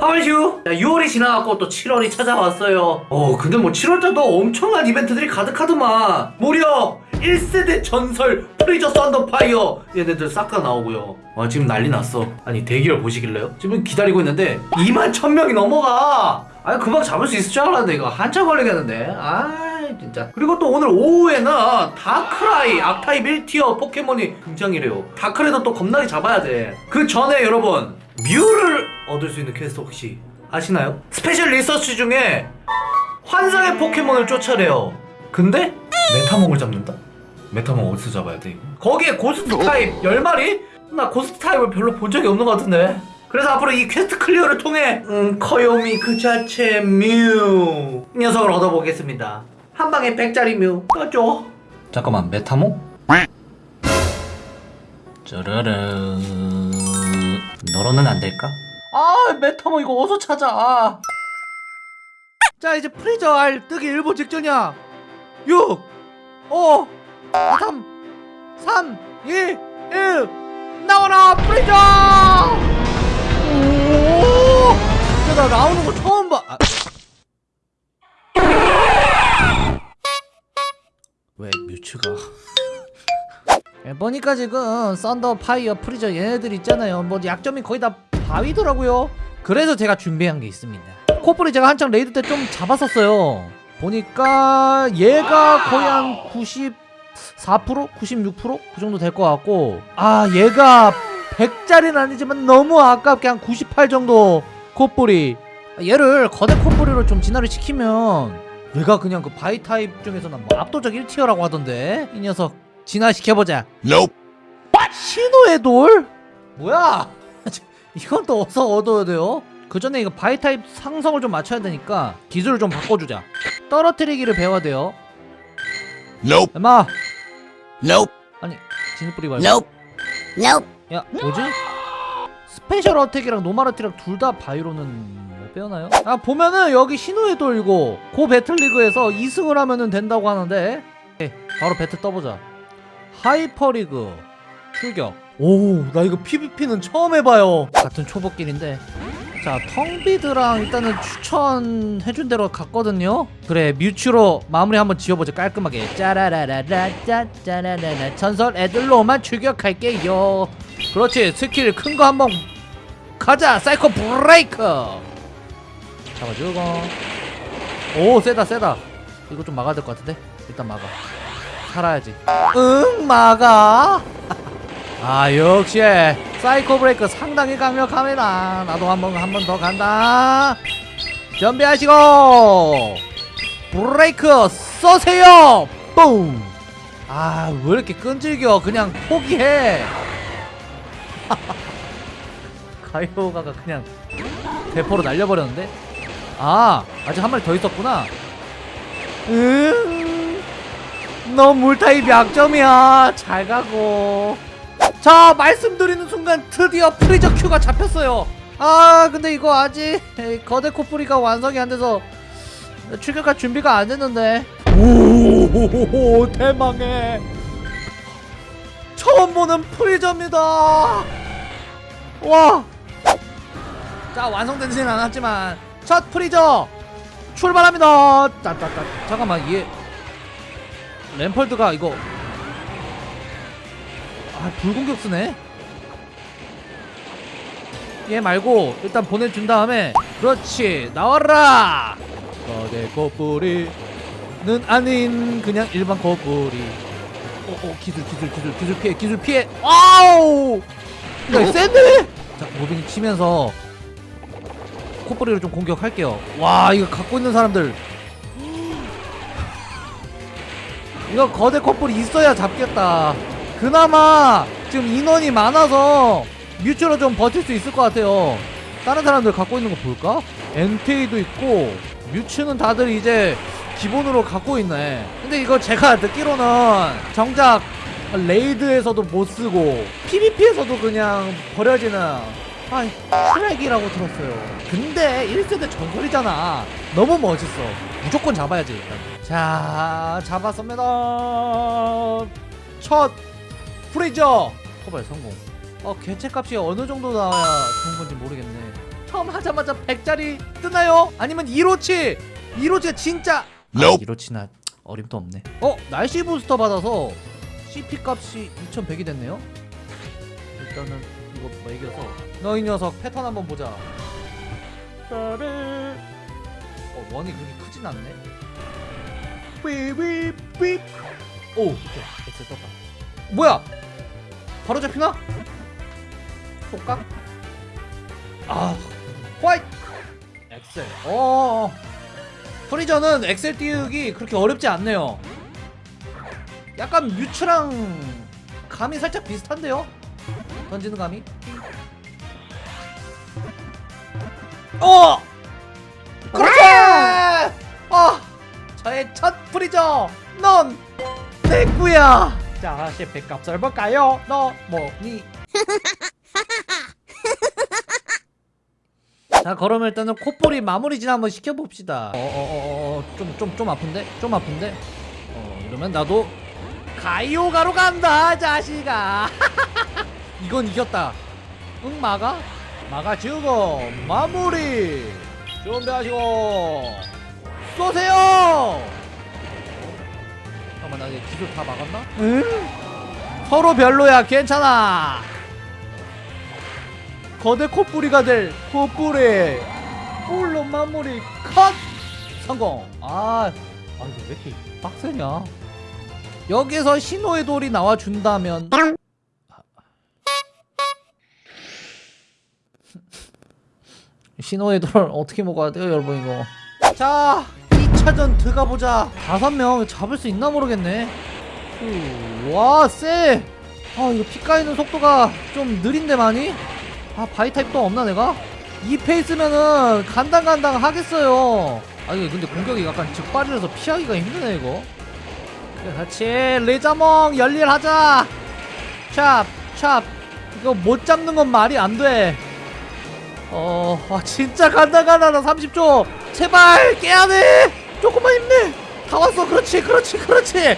하울슈! 6월이 지나갔고 또 7월이 찾아왔어요. 어, 근데 뭐 7월달도 엄청난 이벤트들이 가득하더만. 무려 1세대 전설 프리저 썬더파이어 얘네들 싹 다 나오고요. 아, 지금 난리 났어. 아니, 대기를 보실래요? 지금 기다리고 있는데 2만 1000명이 넘어가! 아니, 금방 잡을 수 있을 줄 알았는데 이거 한참 걸리겠는데. 아 진짜. 그리고 또 오늘 오후에는 다크라이 악타입 1tier 포켓몬이 등장이래요. 다크라이도 또 겁나게 잡아야 돼. 그 전에 여러분, 뮤를 얻을 수 있는 퀘스트 혹시 아시나요? special research 중에 환상의 포켓몬을 쫓아내요. 근데 메타몽을 잡는다? 메타몽 어디서 잡아야 돼 이거? 거기에 고스트 타입 10마리? 나 고스트 타입을 별로 본 적이 없는 것 같은데 그래서 앞으로 이 quest clear를 통해 음, 귀요미 그 자체 뮤 녀석을 얻어보겠습니다 한 방에 100짜리 뮤 떠줘 잠깐만 메타몽? 짜라라 너로는 안 될까? 아 메타몽 이거 어디서 찾아 자 이제 프리저 알 뜨기 일보 직전이야 6 5 3 3 2 1 나와라 프리저 오! 야, 나 나오는 거 처음 봐. 아. 왜 뮤츠가? 예, 보니까 지금 썬더 파이어 프리저 얘네들 있잖아요. 뭐 약점이 거의 다 바위더라고요. 그래서 제가 준비한 게 있습니다. 코뿔이 제가 한창 raid 때 좀 잡았었어요. 보니까 얘가 거의 한 94%? 96%? 그 정도 될 것 같고 아 얘가 100짜리는 아니지만 너무 아깝게 한 98 정도 코뿔이 얘를 거대 코뿔이로 좀 진화를 시키면 얘가 그냥 그 바위 타입 중에서는 뭐 압도적 1tier라고 하던데 이 녀석 진화시켜보자 Nope. 신오의 돌? 뭐야 이건 또 어디서 얻어야 돼요? 그 전에 이거 바위 타입 상성을 좀 맞춰야 되니까 기술을 좀 바꿔주자 떨어뜨리기를 배워야 돼요 Nope. 엄마 Nope. 아니 진흙뿌리기 말고 Nope. Nope. 야 뭐지? special attack이랑 normal attack이랑 둘 다 바위로는 뭐 빼어나요? 아 보면은 여기 신호에 돌고 고 배틀리그에서 2승을 하면은 된다고 하는데 오케이, 바로 배틀 떠보자 하이퍼리그 출격 오 나 이거 PVP는 처음 해봐요. 같은 초보끼리인데. 자 텅비드랑 일단은 추천해준 대로 갔거든요. 그래 뮤츠로 마무리 한번 지어보자. 깔끔하게. 짜라라라라 짜짜라라라. 전설 애들로만 출격할게요. 그렇지 스킬 큰 거 한번 가자. 사이코 브레이크! 잡아주고. 오 세다 세다. 이거 좀 막아야 될 것 같은데? 일단 막아. 살아야지. 응 막아 아 역시 사이코 브레이크 상당히 강력합니다. 나도 한번 한 번 더 간다. 준비하시고 브레이크 쏘세요. 뿜아왜 이렇게 끈질겨? 그냥 포기해. 가요가가 그냥 대포로 날려버렸는데? 아 아직 한 마리 더 있었구나. 응너 물타입 약점이야. 잘 가고 자 말씀드리는 순간 드디어 프리저 큐가 잡혔어요 아 근데 이거 아직 거대 코뿌리가 완성이 안 돼서 출격할 준비가 안 됐는데 오 대망의 처음 보는 프리저입니다 와! 자 완성되지는 않았지만 첫 프리저 출발합니다. 짠짠짠. 잠깐만 얘 램펄드가 이거 아 불공격 쓰네. 얘 말고 일단 보내준 다음에 그렇지 나와라. 거대 코뿌리는 아닌 그냥 일반 코뿌리. 오오 기술 기술 기술 기술 피해 기술 피해. 아우. 야 센데? 자 moving 치면서 콧뿌리로 좀 공격할게요 와 이거 갖고 있는 사람들 이거 거대 콧뿌리 있어야 잡겠다 그나마 지금 인원이 많아서 뮤츠로 좀 버틸 수 있을 것 같아요. 다른 사람들 갖고 있는 거 볼까? 엔테이도 있고 뮤츠는 다들 이제 기본으로 갖고 있네. 근데 이거 제가 듣기로는 정작 raid에서도 못 쓰고 PVP에서도 그냥 버려지는 아 쓰레기라고 들었어요. 근데 1세대 전설이잖아. 너무 멋있어. 무조건 잡아야지. 일단. 자 잡았습니다. 첫 프리저. 커버에 성공. 어 개체값이 어느 정도 나와야 좋은 건지 모르겠네. 첫 처음 하자마자 100짜리 뜨나요? 아니면 1호치? 1호치가 진짜. Nope. 1호치나 어림도 없네. 어? 날씨 부스터 받아서 CP 값이 2100이 됐네요. 일단은 이거 매겨서. 너이 녀석 패턴 한번 보자. 어 원이 그렇게 크진 않네. 삐삐삐. 오 오케이 엑셀 떴다. 뭐야 바로 잡히나? 속각? 아 화이트 엑셀 어 프리저는 엑셀 띄우기 그렇게 어렵지 않네요 약간 뮤츠랑 감이 살짝 비슷한데요? 던지는 감이 어! 그렇지! 아! 저의 첫 프리저 넌 내꾸야 자 셰프값 설볼까요? 너 뭐니? 자 그럼 일단은 콧볼이 마무리 진 한번 시켜봅시다 어어어어 좀좀 좀 아픈데? 좀 아픈데? 어 이러면 나도 가이오가로 간다 자식아 이건 이겼다 응 막아? 막아주고 마무리 준비하시고 쏘세요 잠깐만 나 기술 다 막았나? 응? 서로 별로야 괜찮아. 거대 콧뿌리가 될 콧뿌리. 물론 마무리 컷! 성공. 아, 아 이거 왜 이렇게 빡세냐? 여기서 신호의 돌이 나와준다면. 신호의 돌 어떻게 먹어야 돼요 여러분 이거? 자 2차전 들어가보자. 다섯 명 잡을 수 있나 모르겠네. 와 쎄! 아 이거 피 까이는 속도가 좀 느린데 많이? 아 바위 타입도 없나 내가? 이 페이스면은 간당간당 하겠어요. 아 이거 근데 공격이 약간 즉발이라서 피하기가 힘드네 이거. 그래, 같이 리자몽 열일하자. 찹 찹. 이거 못 잡는 건 말이 안돼. 어, 아, 진짜 간당간당하다 30초. 제발 깨야돼 조금만 힘내 다 왔어 그렇지 그렇지 그렇지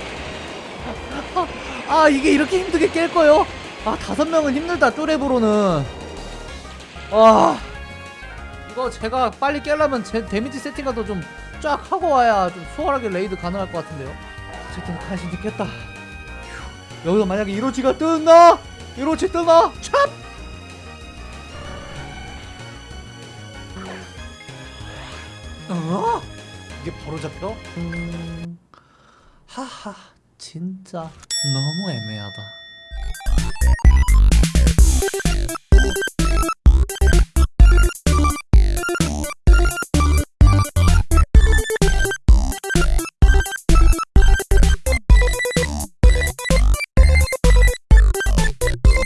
아, 아 이게 이렇게 힘들게 깰 거요? 아 다섯 명은 힘들다 쪼렙으로는 와 이거 제가 빨리 깨려면 제 데미지 세팅 같은 좀 쫙 하고 와야 좀 수월하게 레이드 가능할 것 같은데요 어쨌든 간신히 깼다 휴, 여기서 만약에 이로치가 뜨나? 이로치 뜨나? 찹! 어? 이게 바로 잡혀? 음... 하하 진짜 너무 애매하다